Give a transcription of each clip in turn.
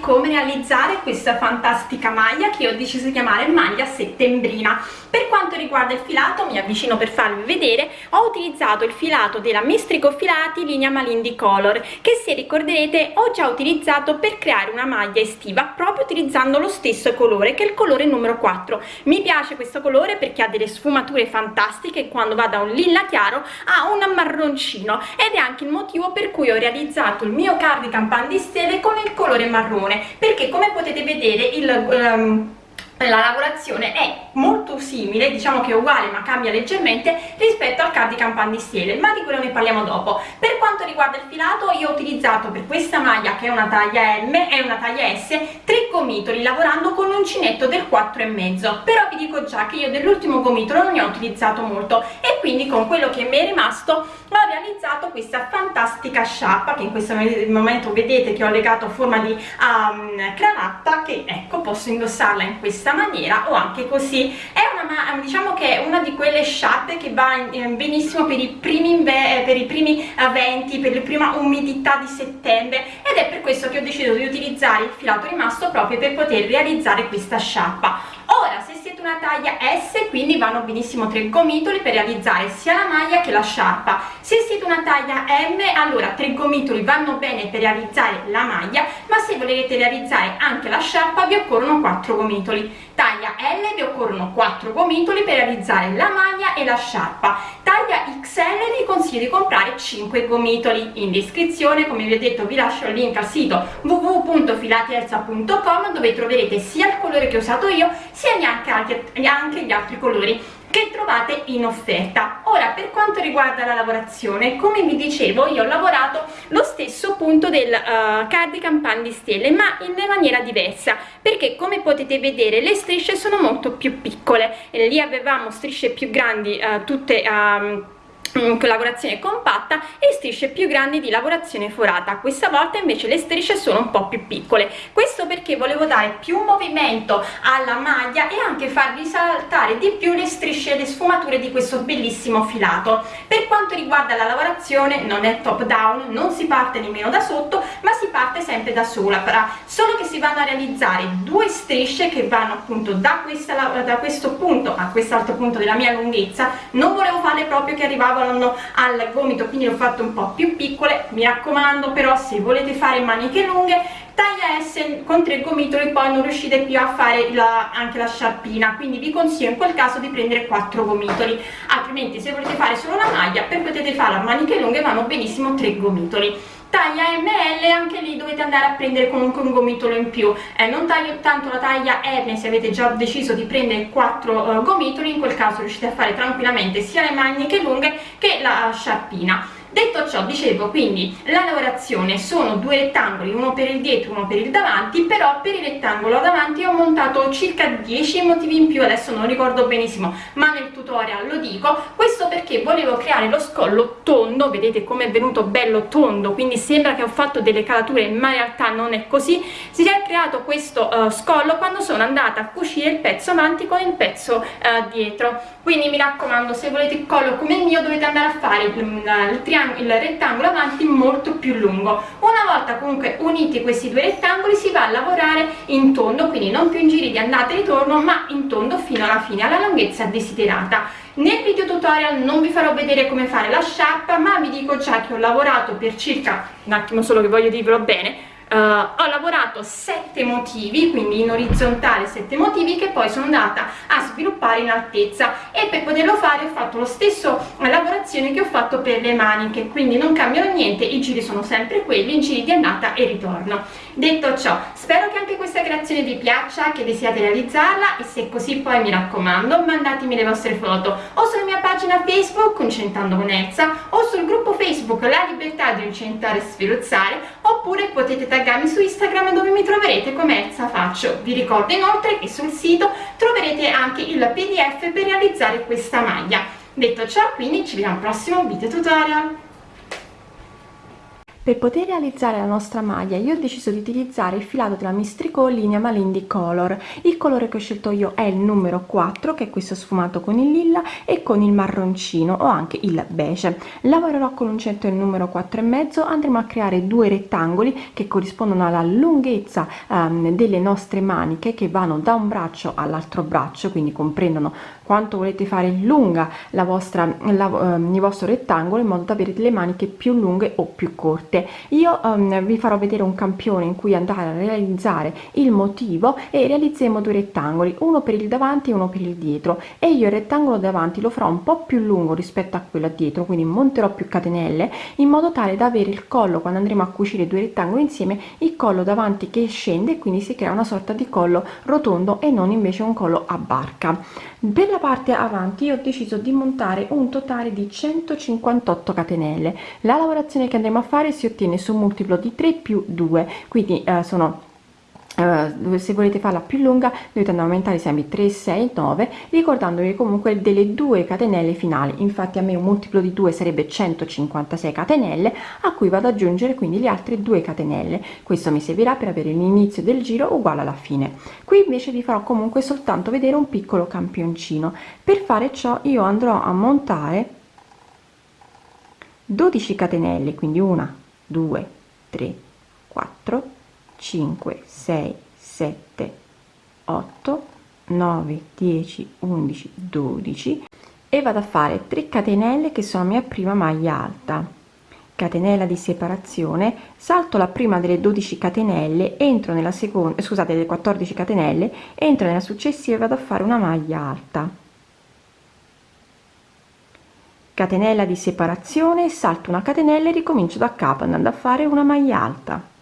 come realizzare questa fantastica maglia che ho deciso di chiamare maglia settembrina. Per quanto riguarda il filato mi avvicino per farvi vedere ho utilizzato il filato della Mestrico Filati linea Malindi Color che se ricorderete ho già utilizzato per creare una maglia estiva proprio utilizzando lo stesso colore che è il colore numero 4 mi piace questo colore perché ha delle sfumature fantastiche quando va da un lilla chiaro a un marroncino ed è anche il motivo per cui ho realizzato il mio cardigan pan di stelle con il colore marrone perché come potete vedere il um, la lavorazione è molto simile, diciamo che è uguale ma cambia leggermente rispetto al cardigan pan di stelle, ma di quello ne parliamo dopo. Per quanto riguarda il filato io ho utilizzato per questa maglia che è una taglia M e una taglia S tre gomitoli lavorando con l'uncinetto del 4,5 però vi dico già che io dell'ultimo gomitolo non ne ho utilizzato molto. E quindi con quello che mi è rimasto ho realizzato questa fantastica sciarpa che in questo momento vedete che ho legato a forma di um, cravatta che ecco posso indossarla in questa maniera o anche così è una diciamo che è una di quelle sciarpe che va benissimo per i primi eh, per i primi venti per la prima umidità di settembre ed è per questo che ho deciso di utilizzare il filato rimasto proprio per poter realizzare questa sciarpa ora se siete una taglia S quindi vanno benissimo tre gomitoli per realizzare sia la maglia che la sciarpa. Se siete una taglia M allora tre gomitoli vanno bene per realizzare la maglia ma se volete realizzare anche la sciarpa vi occorrono quattro gomitoli. Taglia L vi occorrono 4 gomitoli per realizzare la maglia e la sciarpa. Taglia XL vi consiglio di comprare 5 gomitoli. In descrizione come vi ho detto vi lascio il link al sito www.filatielsa.com dove troverete sia il colore che ho usato io sia anche, anche gli altri colori che trovate in offerta. Ora per quanto riguarda la lavorazione come vi dicevo io ho lavorato lo stesso punto del uh, cardigan pan di stelle ma in maniera diversa perché come potete vedere le strisce sono molto più piccole. E lì avevamo strisce più grandi uh, tutte um, lavorazione compatta e strisce più grandi di lavorazione forata. Questa volta invece le strisce sono un po più piccole. Questo perché volevo dare più movimento alla maglia e anche far risaltare di più le strisce e le sfumature di questo bellissimo filato. Per quanto riguarda la lavorazione non è top down non si parte nemmeno da sotto ma si parte sempre da sola. Solo che si vanno a realizzare due strisce che vanno appunto da, questa, da questo punto a quest'altro punto della mia lunghezza. Non volevo farle proprio che arrivavano lavorano al gomito quindi l'ho fatto un po' più piccole mi raccomando però se volete fare maniche lunghe taglia S con tre gomitoli poi non riuscite più a fare la, anche la sciarpina. Quindi vi consiglio in quel caso di prendere quattro gomitoli. Altrimenti se volete fare solo la maglia per potete fare a maniche lunghe vanno benissimo tre gomitoli taglia ML anche lì dovete andare a prendere comunque un gomitolo in più. Eh, non taglio tanto la taglia M se avete già deciso di prendere 4 uh, eh, gomitoli in quel caso riuscite a fare tranquillamente sia le maniche lunghe che la sciarpina detto ciò dicevo quindi la lavorazione sono due rettangoli uno per il dietro uno per il davanti però per il rettangolo davanti ho montato circa 10 motivi in più adesso non ricordo benissimo ma nel tutorial lo dico questo perché volevo creare lo scollo tondo vedete come è venuto bello tondo quindi sembra che ho fatto delle calature ma in realtà non è così. Si è creato questo uh, scollo quando sono andata a cucire il pezzo avanti con il pezzo uh, dietro. Quindi mi raccomando se volete il collo come il mio dovete andare a fare il, il triangolo il rettangolo avanti molto più lungo. Una volta comunque uniti questi due rettangoli si va a lavorare in tondo quindi non più in giri di andata e ritorno ma in tondo fino alla fine alla lunghezza desiderata. Nel video tutorial non vi farò vedere come fare la sciarpa ma vi dico già che ho lavorato per circa un attimo solo che voglio dirvelo bene Uh, ho lavorato sette motivi quindi in orizzontale sette motivi che poi sono andata a sviluppare in altezza. E per poterlo fare ho fatto lo stesso lavorazione che ho fatto per le maniche. Quindi non cambiano niente i giri sono sempre quelli i giri di andata e ritorno. Detto ciò spero che anche questa creazione vi piaccia che desiate realizzarla e se così poi mi raccomando mandatemi le vostre foto o sulla mia pagina facebook Incentando con Elsa o sul gruppo facebook La Libertà di Incentare e Sferuzzare oppure potete taggarmi su Instagram dove mi troverete come Elsa Faccio. Vi ricordo inoltre che sul sito troverete anche il pdf per realizzare questa maglia. Detto ciò, quindi ci vediamo al prossimo video tutorial. Per poter realizzare la nostra maglia io ho deciso di utilizzare il filato della mistrico linea malindi color. Il colore che ho scelto io è il numero 4 che è questo sfumato con il lilla e con il marroncino o anche il beige. Lavorerò con un centro il numero 4 e mezzo. Andremo a creare due rettangoli che corrispondono alla lunghezza um, delle nostre maniche che vanno da un braccio all'altro braccio quindi comprendono quanto volete fare lunga la vostra la, um, il vostro rettangolo in modo da avere delle maniche più lunghe o più corte. Io um, vi farò vedere un campione in cui andare a realizzare il motivo e realizzeremo due rettangoli uno per il davanti e uno per il dietro. E io il rettangolo davanti lo farò un po più lungo rispetto a quello dietro quindi monterò più catenelle in modo tale da avere il collo quando andremo a cucire due rettangoli insieme il collo davanti che scende e quindi si crea una sorta di collo rotondo e non invece un collo a barca per la parte avanti ho deciso di montare un totale di 158 catenelle. La lavorazione che andremo a fare si ottiene su un multiplo di 3 più 2 quindi eh, sono Uh, se volete farla più lunga dovete andare a aumentare sempre 3 6 9 ricordandovi comunque delle due catenelle finali. Infatti a me un multiplo di 2 sarebbe 156 catenelle a cui vado ad aggiungere quindi le altre due catenelle. Questo mi servirà per avere l'inizio del giro uguale alla fine. Qui invece vi farò comunque soltanto vedere un piccolo campioncino. Per fare ciò io andrò a montare 12 catenelle quindi una 2 3 4 5 6 7 8 9 10 11 12 e vado a fare 3 catenelle che sono la mia prima maglia alta. Catenella di separazione salto la prima delle 12 catenelle entro nella seconda scusate le 14 catenelle entro nella successiva e vado a fare una maglia alta. Catenella di separazione salto una catenella e ricomincio da capo andando a fare una maglia alta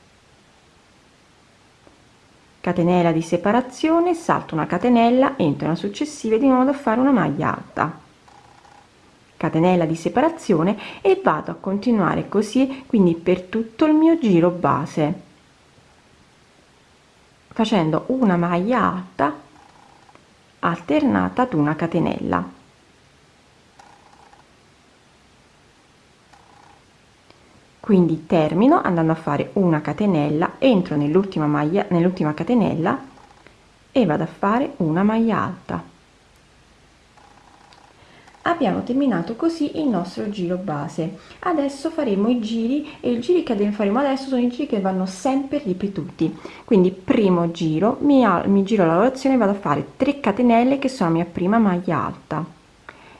catenella di separazione salto una catenella entro una successiva di nuovo a fare una maglia alta. Catenella di separazione e vado a continuare così quindi per tutto il mio giro base. Facendo una maglia alta alternata ad una catenella quindi termino andando a fare una catenella entro nell'ultima maglia nell'ultima catenella e vado a fare una maglia alta. Abbiamo terminato così il nostro giro base. Adesso faremo i giri e i giri che faremo adesso sono i giri che vanno sempre ripetuti. Quindi primo giro mi, mi giro la lavorazione vado a fare 3 catenelle che sono la mia prima maglia alta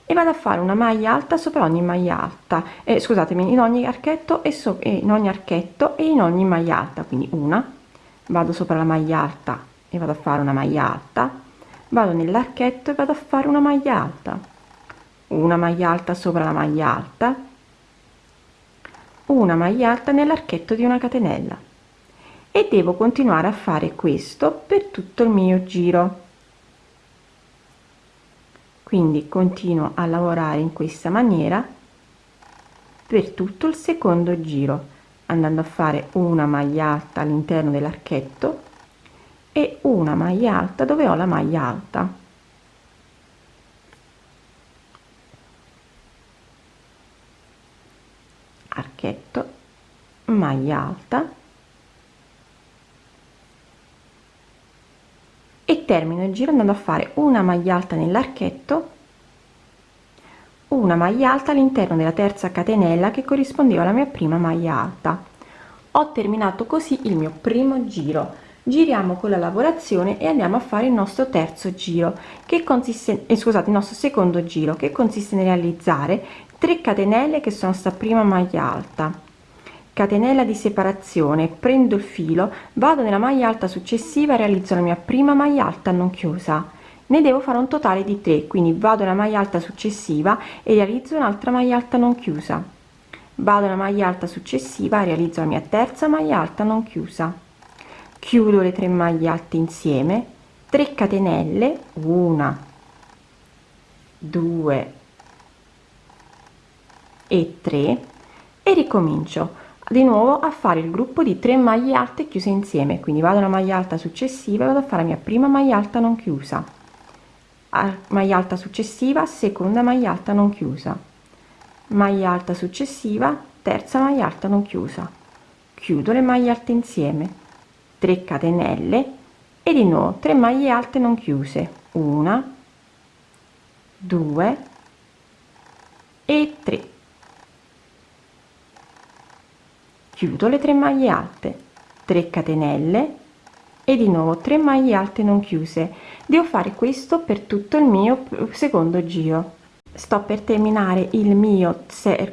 e vado a fare una maglia alta sopra ogni maglia alta. Eh, scusatemi in ogni archetto e so, in ogni archetto e in ogni maglia alta. Quindi una vado sopra la maglia alta e vado a fare una maglia alta. Vado nell'archetto e vado a fare una maglia alta. Una maglia alta sopra la maglia alta. Una maglia alta nell'archetto di una catenella. E devo continuare a fare questo per tutto il mio giro quindi continuo a lavorare in questa maniera per tutto il secondo giro andando a fare una maglia alta all'interno dell'archetto e una maglia alta dove ho la maglia alta. Archetto maglia alta e termino il giro andando a fare una maglia alta nell'archetto una maglia alta all'interno della terza catenella che corrispondeva alla mia prima maglia alta. Ho terminato così il mio primo giro. Giriamo con la lavorazione e andiamo a fare il nostro terzo giro che consiste eh, scusate il nostro secondo giro che consiste nel realizzare 3 catenelle che sono sta prima maglia alta catenella di separazione. Prendo il filo vado nella maglia alta successiva realizzo la mia prima maglia alta non chiusa. Ne devo fare un totale di 3 quindi vado nella maglia alta successiva e realizzo un'altra maglia alta non chiusa. Vado nella maglia alta successiva realizzo la mia terza maglia alta non chiusa. Chiudo le tre maglie alte insieme. 3 catenelle una 2 e 3 e ricomincio di nuovo a fare il gruppo di 3 maglie alte chiuse insieme. Quindi vado alla maglia alta successiva vado a fare la mia prima maglia alta non chiusa. Maglia alta successiva seconda maglia alta non chiusa. Maglia alta successiva terza maglia alta non chiusa. Chiudo le maglie alte insieme. 3 catenelle e di nuovo 3 maglie alte non chiuse. Una 2 e 3 chiudo le 3 maglie alte 3 catenelle e di nuovo 3 maglie alte non chiuse. Devo fare questo per tutto il mio secondo giro. Sto per terminare il mio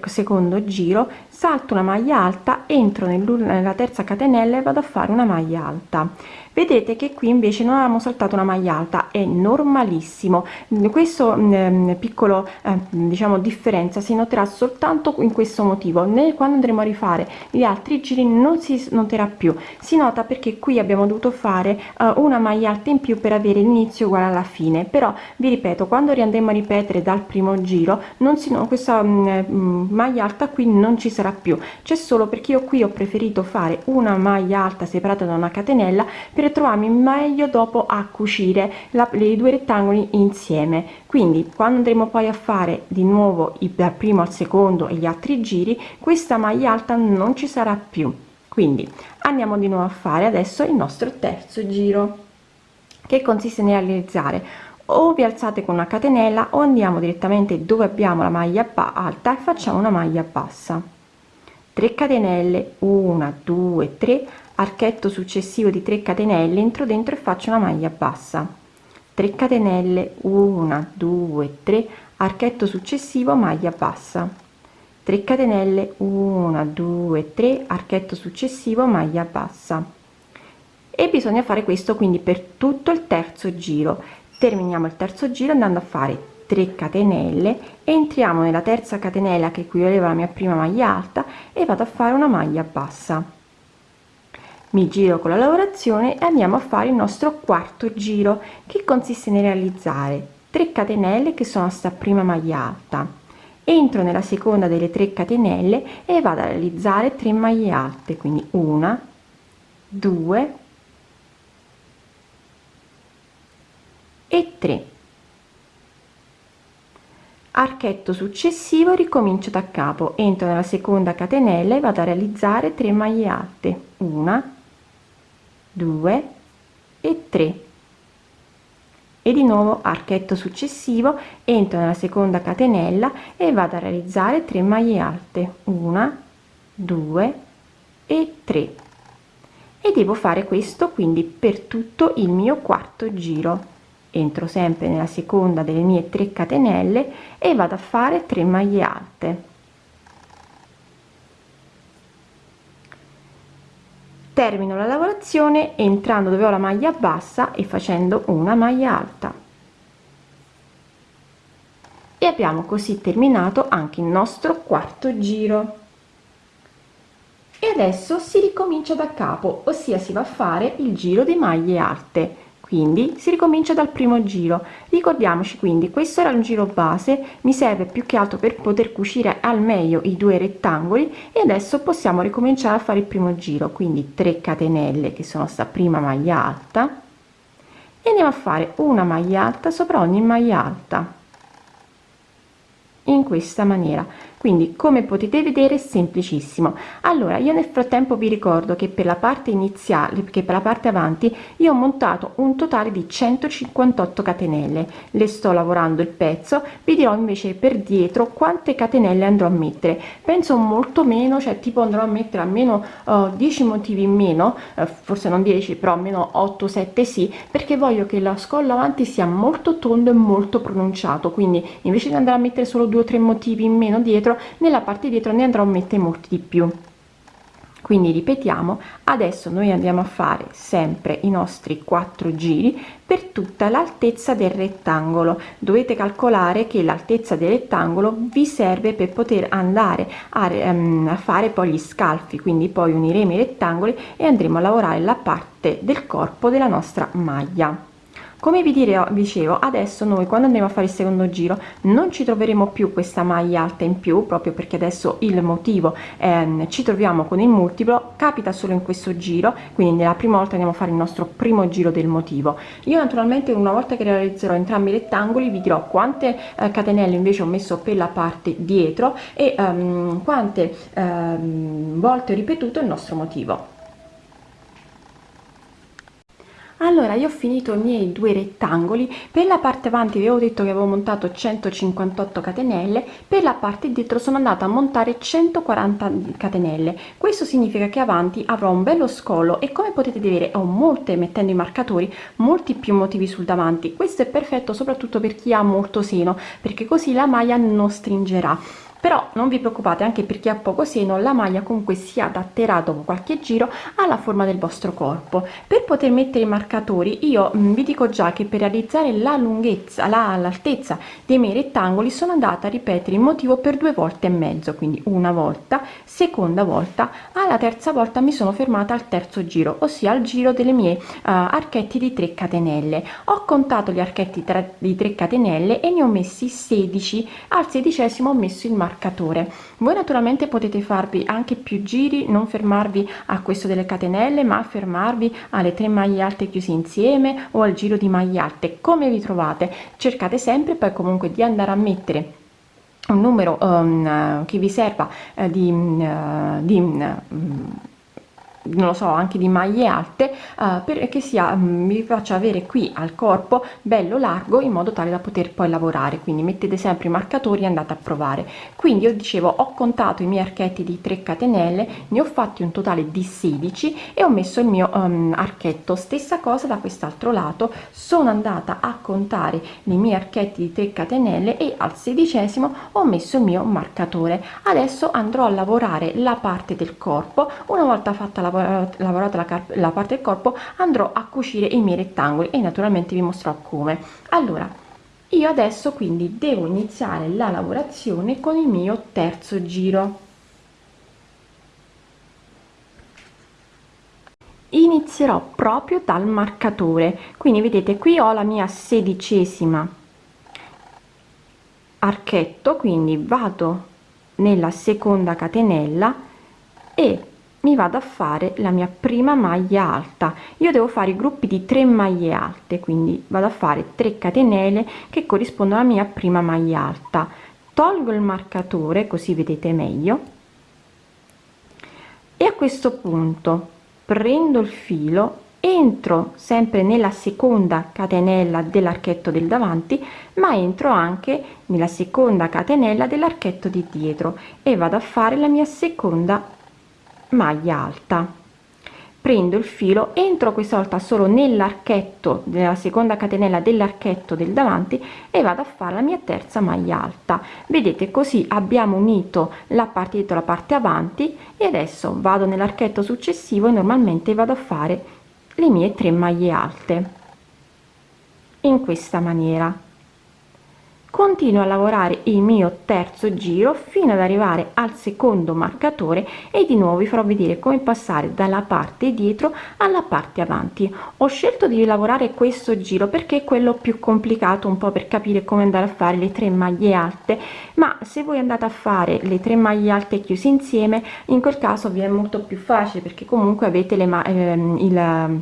secondo giro salto una maglia alta entro nella terza catenella e vado a fare una maglia alta vedete che qui invece non avevamo saltato una maglia alta è normalissimo. Questo eh, piccolo eh, diciamo differenza si noterà soltanto in questo motivo. Né quando andremo a rifare gli altri giri non si noterà più. Si nota perché qui abbiamo dovuto fare eh, una maglia alta in più per avere l'inizio uguale alla fine. Però vi ripeto quando riandremo a ripetere dal primo giro non si no, questa mh, mm, maglia alta qui non ci sarà più. C'è solo perché io qui ho preferito fare una maglia alta separata da una catenella per trovarmi meglio dopo a cucire la, i due rettangoli insieme. Quindi quando andremo poi a fare di nuovo il dal primo al secondo e gli altri giri questa maglia alta non ci sarà più. Quindi andiamo di nuovo a fare adesso il nostro terzo giro che consiste nel realizzare o vi alzate con una catenella o andiamo direttamente dove abbiamo la maglia alta e facciamo una maglia bassa 3 catenelle 1 2 3 archetto successivo di 3 catenelle entro dentro e faccio una maglia bassa. 3 catenelle 1 2 3 archetto successivo maglia bassa. 3 catenelle 1 2 3 archetto successivo maglia bassa. E bisogna fare questo quindi per tutto il terzo giro. Terminiamo il terzo giro andando a fare 3 catenelle entriamo nella terza catenella che equivaleva alla mia prima maglia alta e vado a fare una maglia bassa. Mi giro con la lavorazione e andiamo a fare il nostro quarto giro che consiste nel realizzare 3 catenelle che sono sta prima maglia alta. Entro nella seconda delle 3 catenelle e vado a realizzare 3 maglie alte quindi una 2 e 3 archetto successivo ricomincio da capo. Entro nella seconda catenella e vado a realizzare 3 maglie alte. Una 2 e 3 e di nuovo archetto successivo. Entro nella seconda catenella e vado a realizzare 3 maglie alte. Una 2 e 3 e devo fare questo quindi per tutto il mio quarto giro entro sempre nella seconda delle mie 3 catenelle e vado a fare 3 maglie alte. Termino la lavorazione entrando dove ho la maglia bassa e facendo una maglia alta. E abbiamo così terminato anche il nostro quarto giro. E adesso si ricomincia da capo ossia si va a fare il giro di maglie alte quindi si ricomincia dal primo giro. Ricordiamoci quindi questo era un giro base mi serve più che altro per poter cucire al meglio i due rettangoli e adesso possiamo ricominciare a fare il primo giro. Quindi 3 catenelle che sono sta prima maglia alta. E andiamo a fare una maglia alta sopra ogni maglia alta. In questa maniera quindi come potete vedere è semplicissimo. Allora io nel frattempo vi ricordo che per la parte iniziale che per la parte avanti io ho montato un totale di 158 catenelle. Le sto lavorando il pezzo vi dirò invece per dietro quante catenelle andrò a mettere. Penso molto meno cioè tipo andrò a mettere almeno uh, 10 motivi in meno uh, forse non 10 però almeno 8 7 sì perché voglio che la scollo avanti sia molto tondo e molto pronunciato. Quindi invece di andare a mettere solo due o tre motivi in meno dietro dietro nella parte dietro ne andrò a mettere molti di più. Quindi ripetiamo adesso noi andiamo a fare sempre i nostri quattro giri per tutta l'altezza del rettangolo. Dovete calcolare che l'altezza del rettangolo vi serve per poter andare a, um, a fare poi gli scalfi. Quindi poi uniremo i rettangoli e andremo a lavorare la parte del corpo della nostra maglia come vi dicevo adesso noi quando andiamo a fare il secondo giro non ci troveremo più questa maglia alta in più proprio perché adesso il motivo ehm, ci troviamo con il multiplo capita solo in questo giro quindi nella prima volta andiamo a fare il nostro primo giro del motivo. Io naturalmente una volta che realizzerò entrambi i rettangoli vi dirò quante eh, catenelle invece ho messo per la parte dietro e um, quante um, volte ho ripetuto il nostro motivo allora io ho finito i miei due rettangoli. Per la parte avanti vi avevo detto che avevo montato 158 catenelle. Per la parte dietro sono andata a montare 140 catenelle. Questo significa che avanti avrò un bello scolo e come potete vedere ho molte mettendo i marcatori molti più motivi sul davanti. Questo è perfetto soprattutto per chi ha molto seno perché così la maglia non stringerà però non vi preoccupate anche perché ha poco seno la maglia comunque si adatterà dopo qualche giro alla forma del vostro corpo. Per poter mettere i marcatori io mm, vi dico già che per realizzare la lunghezza l'altezza dei miei rettangoli sono andata a ripetere il motivo per due volte e mezzo quindi una volta seconda volta alla terza volta mi sono fermata al terzo giro ossia al giro delle mie uh, archetti di 3 catenelle. Ho contato gli archetti di 3 catenelle e ne ho messi 16 al sedicesimo ho messo il marcatore marcatore voi naturalmente potete farvi anche più giri non fermarvi a questo delle catenelle ma fermarvi alle tre maglie alte chiuse insieme o al giro di maglie alte. Come vi trovate? Cercate sempre poi comunque di andare a mettere un numero um, che vi serva uh, di, uh, di um, non lo so anche di maglie alte uh, perché sia vi faccia avere qui al corpo bello largo in modo tale da poter poi lavorare. Quindi mettete sempre i marcatori e andate a provare. Quindi io dicevo ho contato i miei archetti di 3 catenelle ne ho fatti un totale di 16 e ho messo il mio um, archetto. Stessa cosa da quest'altro lato. Sono andata a contare i miei archetti di 3 catenelle e al sedicesimo ho messo il mio marcatore. Adesso andrò a lavorare la parte del corpo. Una volta fatta la lavorata la, la parte del corpo andrò a cucire i miei rettangoli e naturalmente vi mostrerò come. Allora io adesso quindi devo iniziare la lavorazione con il mio terzo giro. Inizierò proprio dal marcatore. Quindi vedete qui ho la mia sedicesima archetto quindi vado nella seconda catenella e mi vado a fare la mia prima maglia alta. Io devo fare i gruppi di 3 maglie alte quindi vado a fare 3 catenelle che corrispondono alla mia prima maglia alta. Tolgo il marcatore così vedete meglio e a questo punto prendo il filo entro sempre nella seconda catenella dell'archetto del davanti ma entro anche nella seconda catenella dell'archetto di dietro e vado a fare la mia seconda maglia alta. Prendo il filo entro questa volta solo nell'archetto della seconda catenella dell'archetto del davanti e vado a fare la mia terza maglia alta. Vedete così abbiamo unito la parte dietro la parte avanti e adesso vado nell'archetto successivo e normalmente vado a fare le mie tre maglie alte. In questa maniera continuo a lavorare il mio terzo giro fino ad arrivare al secondo marcatore e di nuovo vi farò vedere come passare dalla parte dietro alla parte avanti. Ho scelto di lavorare questo giro perché è quello più complicato un po per capire come andare a fare le tre maglie alte ma se voi andate a fare le tre maglie alte chiuse insieme in quel caso vi è molto più facile perché comunque avete le ma ehm, il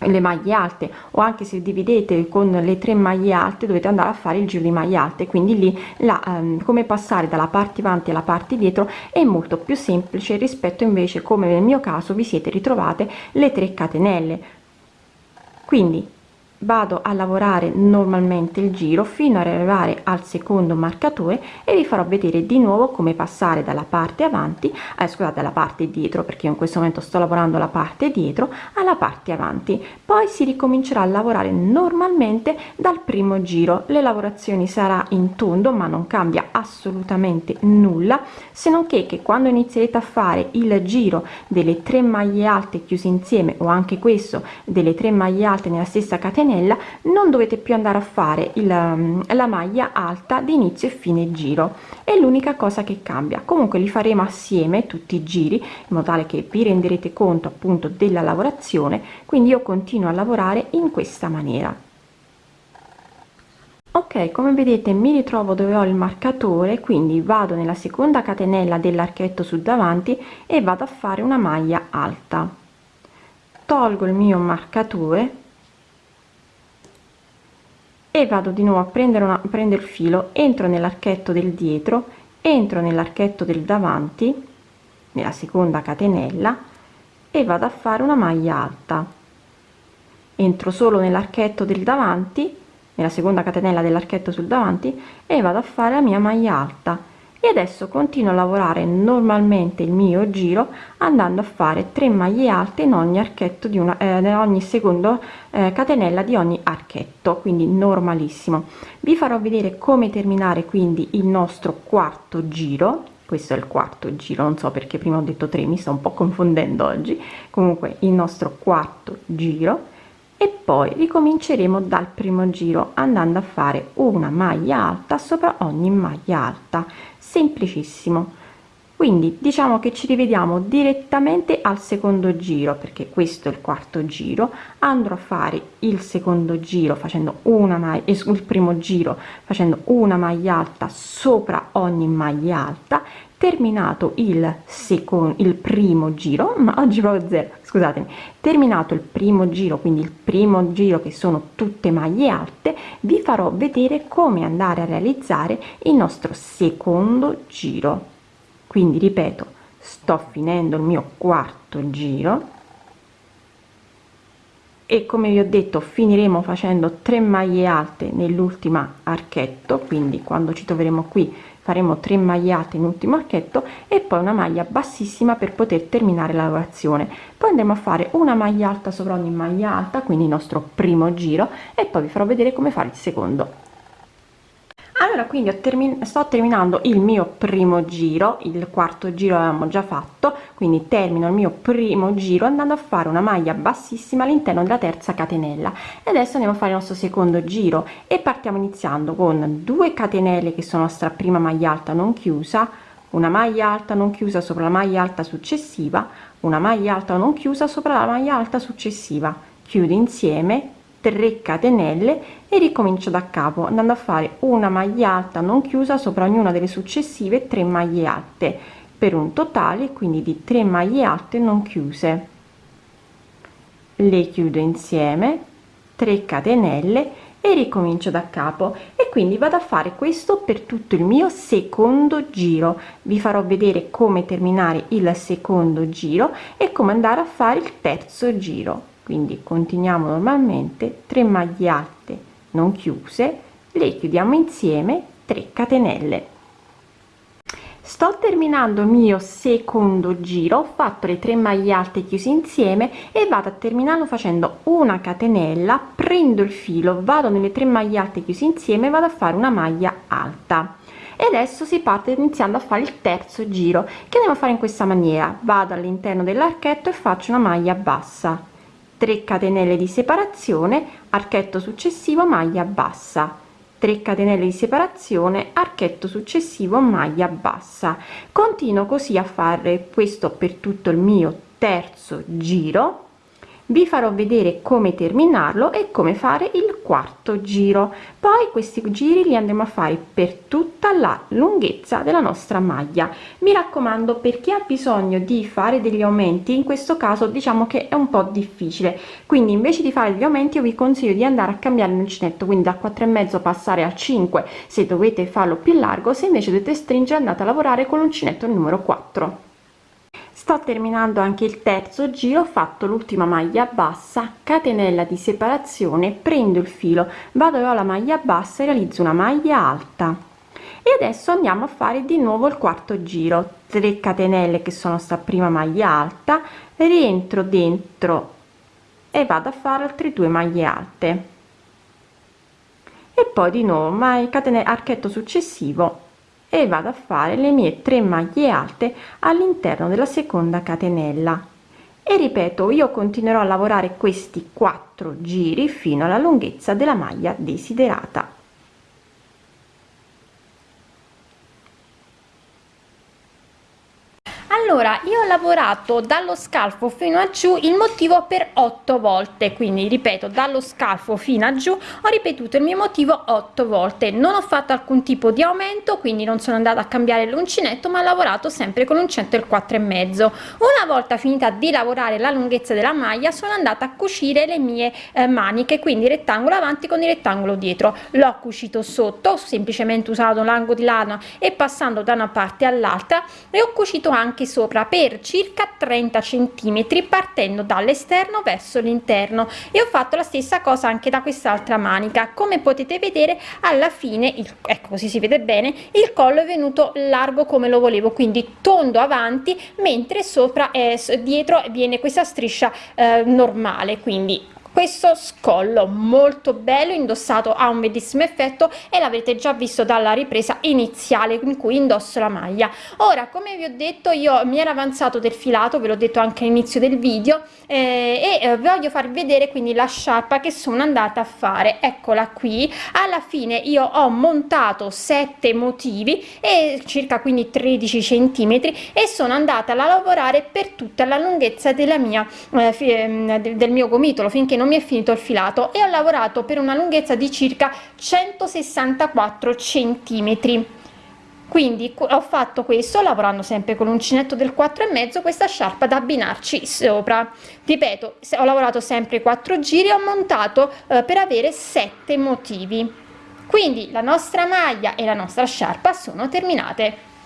le maglie alte o anche se dividete con le tre maglie alte dovete andare a fare il giro di maglie alte. Quindi lì la um, come passare dalla parte avanti alla parte dietro è molto più semplice rispetto invece come nel mio caso vi siete ritrovate le 3 catenelle. Quindi vado a lavorare normalmente il giro fino ad arrivare al secondo marcatore e vi farò vedere di nuovo come passare dalla parte avanti eh, scusate dalla parte dietro perché in questo momento sto lavorando la parte dietro alla parte avanti. Poi si ricomincerà a lavorare normalmente dal primo giro. Le lavorazioni sarà in tondo ma non cambia assolutamente nulla se non che, che quando inizierete a fare il giro delle tre maglie alte chiuse insieme o anche questo delle tre maglie alte nella stessa catena catenella non dovete più andare a fare il, um, la maglia alta di inizio e fine giro. È l'unica cosa che cambia. Comunque li faremo assieme tutti i giri in modo tale che vi renderete conto appunto della lavorazione. Quindi io continuo a lavorare in questa maniera. Ok come vedete mi ritrovo dove ho il marcatore quindi vado nella seconda catenella dell'archetto su davanti e vado a fare una maglia alta. Tolgo il mio marcatore e vado di nuovo a prendere una prendo il filo entro nell'archetto del dietro entro nell'archetto del davanti nella seconda catenella e vado a fare una maglia alta. Entro solo nell'archetto del davanti nella seconda catenella dell'archetto sul davanti e vado a fare la mia maglia alta e adesso continuo a lavorare normalmente il mio giro andando a fare 3 maglie alte in ogni archetto di una eh, ogni secondo eh, catenella di ogni archetto quindi normalissimo. Vi farò vedere come terminare quindi il nostro quarto giro. Questo è il quarto giro non so perché prima ho detto 3 mi sto un po confondendo oggi. Comunque il nostro quarto giro poi ricominceremo dal primo giro andando a fare una maglia alta sopra ogni maglia alta. Semplicissimo quindi diciamo che ci rivediamo direttamente al secondo giro perché questo è il quarto giro. Andrò a fare il secondo giro facendo una maglia sul primo giro facendo una maglia alta sopra ogni maglia alta. Terminato il secondo il primo giro ma oggi proprio zero scusatemi. Terminato il primo giro quindi il primo giro che sono tutte maglie alte vi farò vedere come andare a realizzare il nostro secondo giro quindi ripeto sto finendo il mio quarto giro. E come vi ho detto finiremo facendo 3 maglie alte nell'ultima archetto. Quindi quando ci troveremo qui faremo 3 maglie alte in ultimo archetto e poi una maglia bassissima per poter terminare la lavorazione. Poi andremo a fare una maglia alta sopra ogni maglia alta quindi il nostro primo giro e poi vi farò vedere come fare il secondo allora quindi termin sto terminando il mio primo giro il quarto giro avevamo già fatto quindi termino il mio primo giro andando a fare una maglia bassissima all'interno della terza catenella. E adesso andiamo a fare il nostro secondo giro e partiamo iniziando con 2 catenelle che sono nostra prima maglia alta non chiusa una maglia alta non chiusa sopra la maglia alta successiva una maglia alta non chiusa sopra la maglia alta successiva. Chiudo insieme 3 catenelle e ricomincio da capo andando a fare una maglia alta non chiusa sopra ognuna delle successive 3 maglie alte per un totale quindi di 3 maglie alte non chiuse. Le chiudo insieme 3 catenelle e ricomincio da capo. E quindi vado a fare questo per tutto il mio secondo giro. Vi farò vedere come terminare il secondo giro e come andare a fare il terzo giro quindi continuiamo normalmente 3 maglie alte non chiuse le chiudiamo insieme 3 catenelle. Sto terminando il mio secondo giro ho fatto le 3 maglie alte chiuse insieme e vado a terminarlo facendo una catenella prendo il filo vado nelle 3 maglie alte chiuse insieme vado a fare una maglia alta. E adesso si parte iniziando a fare il terzo giro. Che andiamo a fare in questa maniera? Vado all'interno dell'archetto e faccio una maglia bassa 3 catenelle di separazione archetto successivo maglia bassa. 3 catenelle di separazione archetto successivo maglia bassa. Continuo così a fare questo per tutto il mio terzo giro vi farò vedere come terminarlo e come fare il quarto giro. Poi questi giri li andremo a fare per tutta la lunghezza della nostra maglia. Mi raccomando per chi ha bisogno di fare degli aumenti in questo caso diciamo che è un po difficile. Quindi invece di fare degli aumenti io vi consiglio di andare a cambiare l'uncinetto quindi da 4 e mezzo passare a 5 se dovete farlo più largo se invece dovete stringere andate a lavorare con l'uncinetto numero 4 sto terminando anche il terzo giro ho fatto l'ultima maglia bassa catenella di separazione prendo il filo vado alla maglia bassa e realizzo una maglia alta. E adesso andiamo a fare di nuovo il quarto giro. 3 catenelle che sono sta prima maglia alta rientro dentro e vado a fare altre due maglie alte. E poi di nuovo mai catene archetto successivo e vado a fare le mie 3 maglie alte all'interno della seconda catenella. E ripeto io continuerò a lavorare questi quattro giri fino alla lunghezza della maglia desiderata. Allora lavorato dallo scalfo fino a giù il motivo per otto volte. Quindi ripeto dallo scalfo fino a giù ho ripetuto il mio motivo otto volte. Non ho fatto alcun tipo di aumento quindi non sono andata a cambiare l'uncinetto ma ho lavorato sempre con l'uncinetto il quattro e mezzo. Una volta finita di lavorare la lunghezza della maglia sono andata a cucire le mie eh, maniche quindi rettangolo avanti con il rettangolo dietro. L'ho cucito sotto semplicemente usato l'angolo di lana e passando da una parte all'altra e ho cucito anche sopra per circa 30 centimetri partendo dall'esterno verso l'interno. E ho fatto la stessa cosa anche da quest'altra manica. Come potete vedere alla fine il, ecco così si vede bene il collo è venuto largo come lo volevo quindi tondo avanti mentre sopra e dietro viene questa striscia eh, normale. Quindi questo scollo molto bello indossato ha un bellissimo effetto e l'avete già visto dalla ripresa iniziale in cui indosso la maglia. Ora come vi ho detto io mi era avanzato del filato ve l'ho detto anche all'inizio del video eh, e eh, voglio farvi vedere quindi la sciarpa che sono andata a fare. Eccola qui. Alla fine io ho montato sette motivi e circa quindi 13 centimetri e sono andata a lavorare per tutta la lunghezza della mia eh, ehm, del mio gomitolo finché non mi è finito il filato e ho lavorato per una lunghezza di circa 164 centimetri. Quindi ho fatto questo lavorando sempre con l'uncinetto del 4 e mezzo questa sciarpa da abbinarci sopra. Ripeto ho lavorato sempre 4 giri ho montato eh, per avere 7 motivi. Quindi la nostra maglia e la nostra sciarpa sono terminate